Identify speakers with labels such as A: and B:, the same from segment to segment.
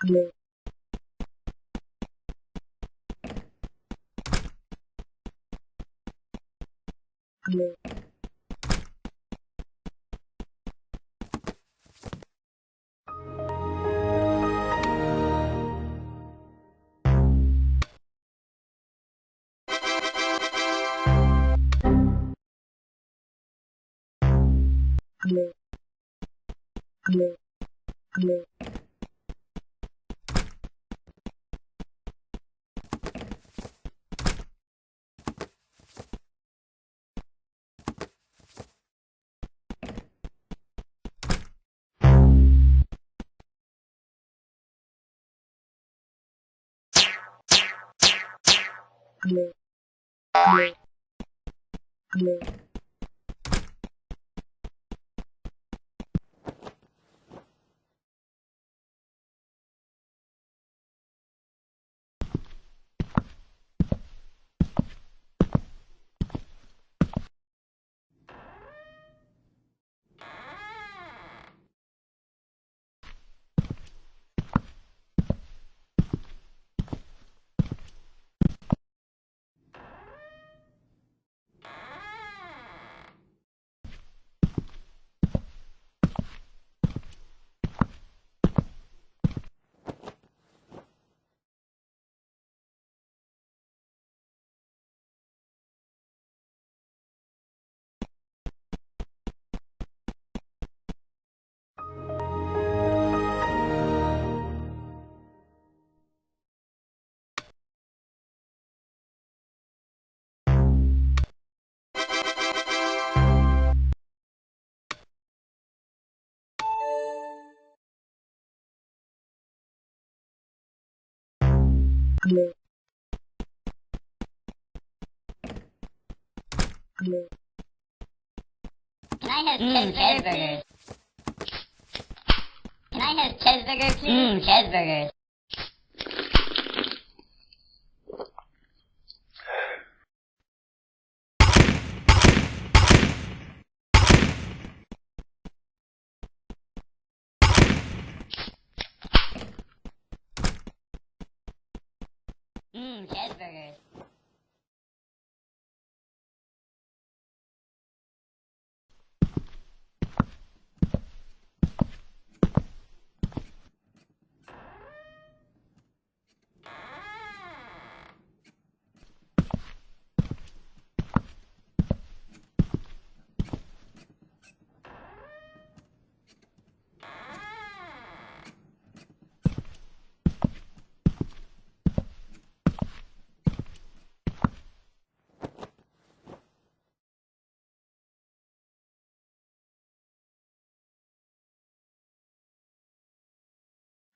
A: Hello. Hello. Hello. Thank you. Can I have
B: Mmm,
A: cheeseburgers?
B: cheeseburgers.
A: Can I have cheeseburger, please?
B: Mmm, cheeseburgers. Mmm,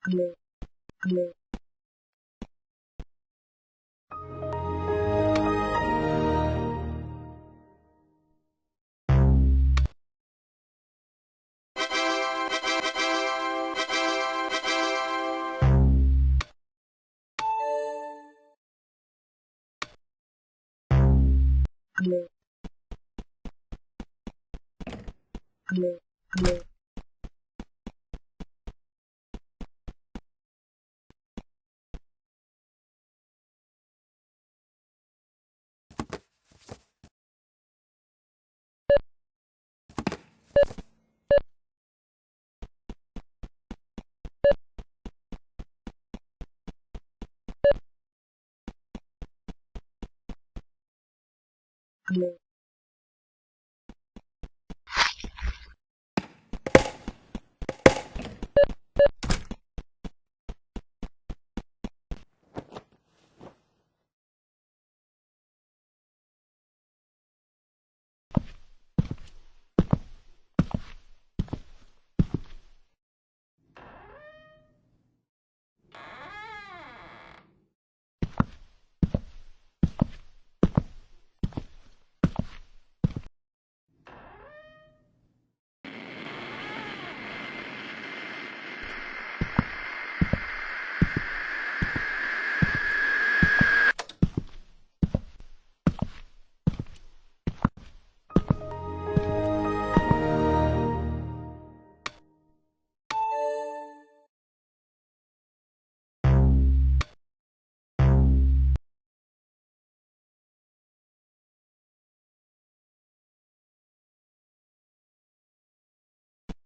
B: Hello. Hello. Hello. clear.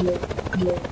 B: cheeseburgers.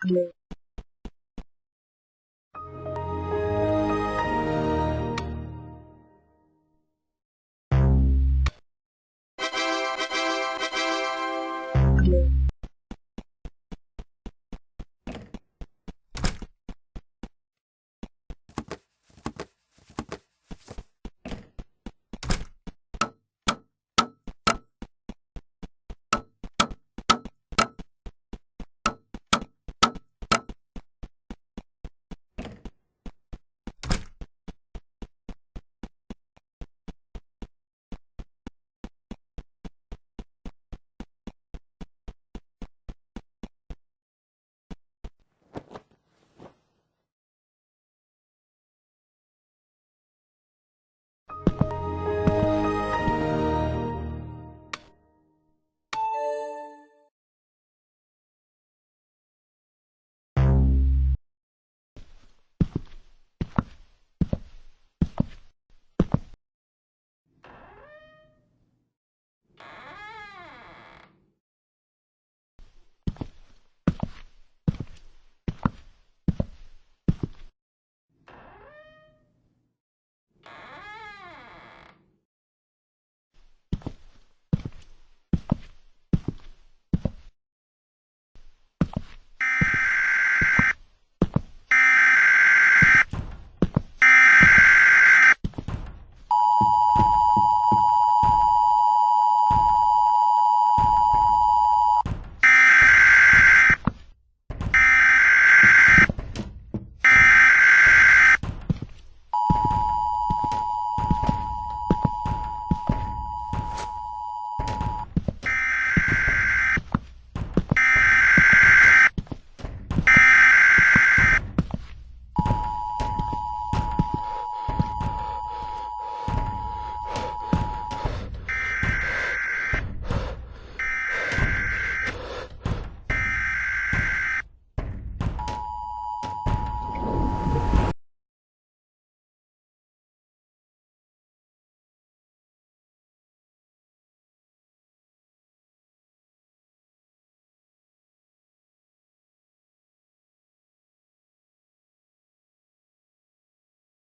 C: Glue.